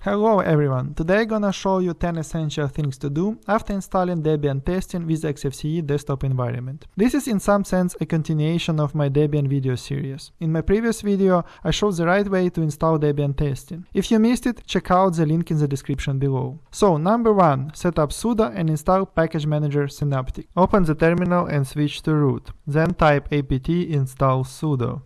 Hello everyone, today I'm gonna show you 10 essential things to do after installing Debian testing with XFCE desktop environment. This is in some sense a continuation of my Debian video series. In my previous video I showed the right way to install Debian testing. If you missed it, check out the link in the description below. So number 1, set up sudo and install package manager Synaptic. Open the terminal and switch to root. Then type apt install sudo.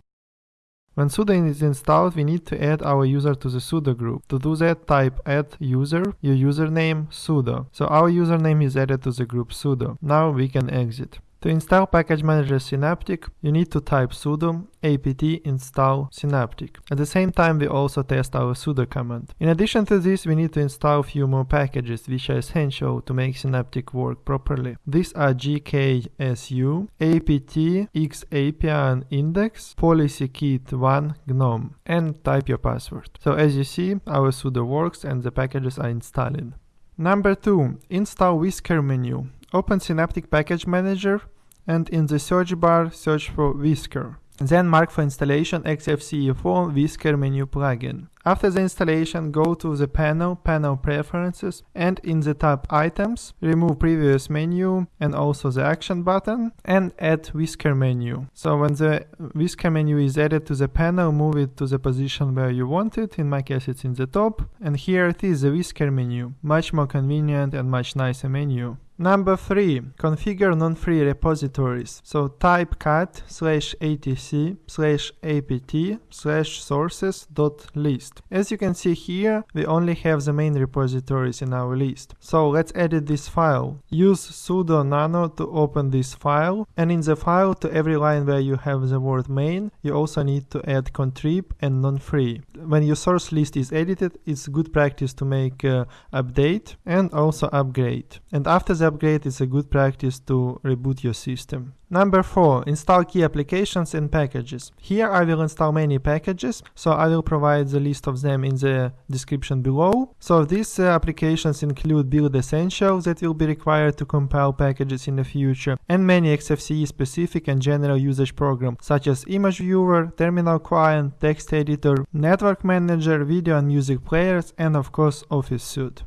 When sudo is installed, we need to add our user to the sudo group. To do that, type add user, your username sudo. So our username is added to the group sudo. Now we can exit. To install Package Manager Synaptic, you need to type sudo apt install synaptic. At the same time, we also test our sudo command. In addition to this, we need to install a few more packages which are essential to make synaptic work properly. These are gksu, apt, xapian index, policykit1 gnome, and type your password. So as you see, our sudo works and the packages are installing. Number 2. Install Whisker menu. Open Synaptic Package Manager and in the search bar search for Whisker. Then mark for installation XFCE4 Whisker menu plugin. After the installation, go to the panel, panel preferences, and in the tab items, remove previous menu and also the action button and add whisker menu. So when the whisker menu is added to the panel, move it to the position where you want it. In my case, it's in the top. And here it is, the whisker menu. Much more convenient and much nicer menu. Number 3. Configure non-free repositories. So type cat slash etc slash apt slash sources dot list. As you can see here, we only have the main repositories in our list. So let's edit this file. Use sudo nano to open this file and in the file to every line where you have the word main, you also need to add contrib and non-free. When your source list is edited, it's good practice to make uh, update and also upgrade. And after the upgrade, it's a good practice to reboot your system. Number 4. Install key applications and packages. Here I will install many packages, so I will provide the list of them in the description below. So these uh, applications include Build Essentials that will be required to compile packages in the future, and many XFCE specific and general usage programs such as Image Viewer, Terminal Client, Text Editor, Network Manager, Video and Music Players, and of course Office Suite.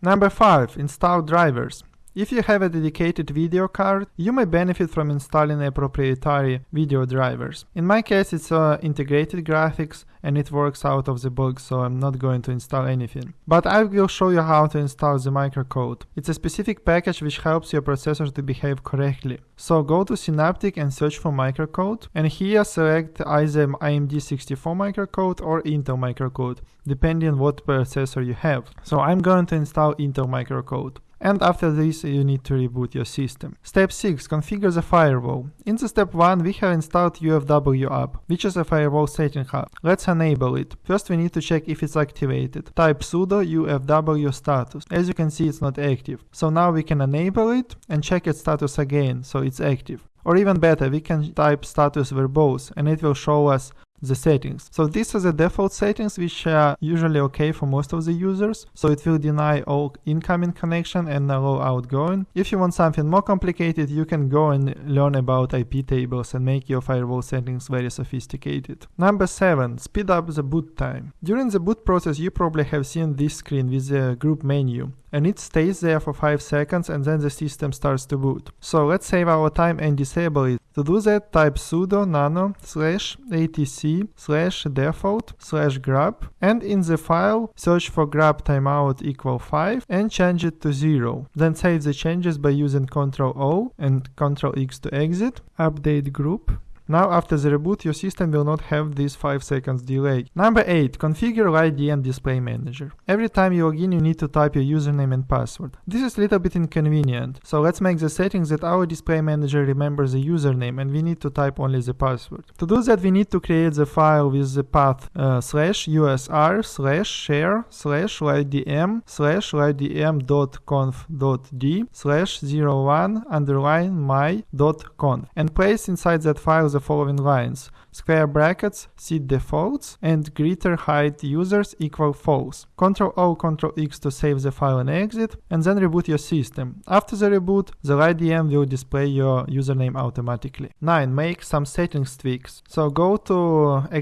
Number 5. Install drivers. If you have a dedicated video card, you may benefit from installing a proprietary video drivers. In my case, it's uh, integrated graphics and it works out of the box, so I'm not going to install anything. But I will show you how to install the microcode. It's a specific package which helps your processor to behave correctly. So go to Synaptic and search for microcode, and here select either AMD64 microcode or Intel microcode, depending on what processor you have. So I'm going to install Intel microcode and after this you need to reboot your system. Step 6. Configure the firewall. In the step 1 we have installed UFW app, which is a firewall setting hub. Let's enable it. First we need to check if it's activated. Type sudo UFW status. As you can see it's not active. So now we can enable it and check its status again, so it's active. Or even better, we can type status verbose and it will show us the settings. So these are the default settings which are usually okay for most of the users. So it will deny all incoming connection and allow outgoing. If you want something more complicated, you can go and learn about IP tables and make your firewall settings very sophisticated. Number 7. Speed up the boot time. During the boot process, you probably have seen this screen with the GRUB menu and it stays there for 5 seconds and then the system starts to boot. So let's save our time and disable it. To do that, type sudo nano slash etc slash default slash grub and in the file search for grub timeout equal 5 and change it to 0. Then save the changes by using Ctrl O and Ctrl X to exit, update grub now after the reboot your system will not have this 5 seconds delay. Number 8. Configure LightDM Display Manager. Every time you log in you need to type your username and password. This is a little bit inconvenient, so let's make the settings that our display manager remembers the username and we need to type only the password. To do that we need to create the file with the path uh, slash usr slash share slash lightdm slash lightdm.conf.d slash 01 underline my dot conf and place inside that file the the following lines square brackets SeatDefaults and greeter hide users equal false. Ctrl O Ctrl X to save the file and exit and then reboot your system. After the reboot, the LightDM will display your username automatically. 9. Make some settings tweaks. So go to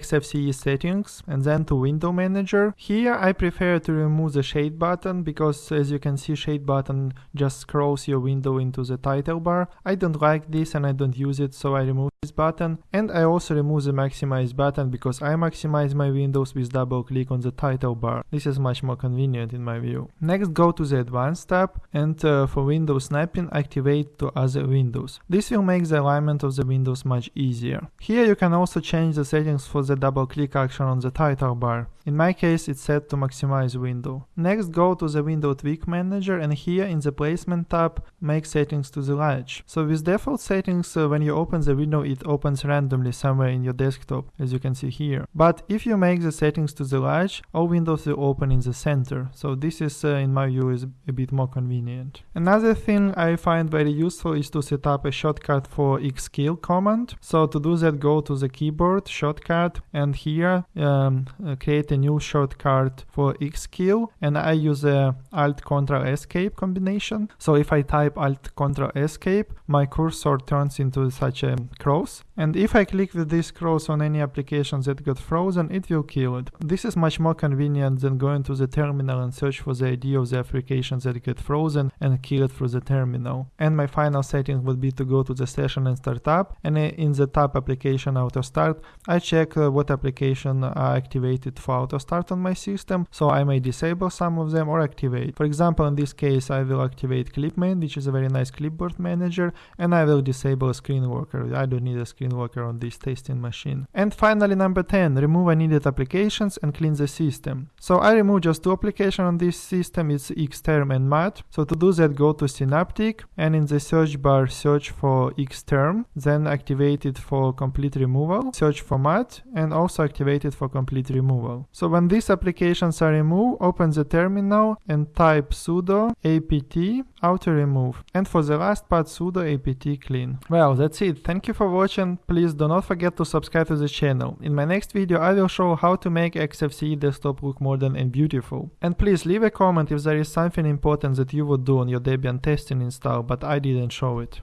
XFCE settings and then to window manager. Here I prefer to remove the shade button because as you can see shade button just scrolls your window into the title bar. I don't like this and I don't use it so I remove this button and I also remove the maximize button because I maximize my windows with double click on the title bar. This is much more convenient in my view. Next go to the advanced tab and uh, for window snapping activate to other windows. This will make the alignment of the windows much easier. Here you can also change the settings for the double click action on the title bar. In my case it's set to maximize window. Next go to the window tweak manager and here in the placement tab make settings to the large. So with default settings uh, when you open the window it opens randomly somewhere in your desktop as you can see here. But if you make the settings to the large all windows will open in the center. So this is uh, in my view is a bit more convenient. Another thing I find very useful is to set up a shortcut for xkill command. So to do that go to the keyboard shortcut and here um, uh, create a a new shortcut for xkill and I use a Alt Ctrl Escape combination. So if I type Alt Ctrl Escape, my cursor turns into such a cross. And if I click with this cross on any applications that got frozen, it will kill it. This is much more convenient than going to the terminal and search for the ID of the applications that got frozen and kill it through the terminal. And my final setting would be to go to the session and start up. And in the tab application auto start, I check uh, what application are activated for auto start on my system, so I may disable some of them or activate. For example, in this case, I will activate Clipman, which is a very nice clipboard manager, and I will disable Screen Worker. I don't need a Screen Worker on this testing machine. And finally, number 10, remove unneeded applications and clean the system. So I remove just two applications on this system, it's Xterm and Mat. So to do that, go to Synaptic and in the search bar, search for Xterm, then activate it for complete removal, search for Mat, and also activate it for complete removal. So when these applications are removed, open the terminal and type sudo apt auto remove. And for the last part, sudo apt clean. Well, that's it. Thank you for watching. Please do not forget to subscribe to the channel. In my next video, I will show how to make XFCE desktop look modern and beautiful. And please leave a comment if there is something important that you would do on your Debian testing install, but I didn't show it.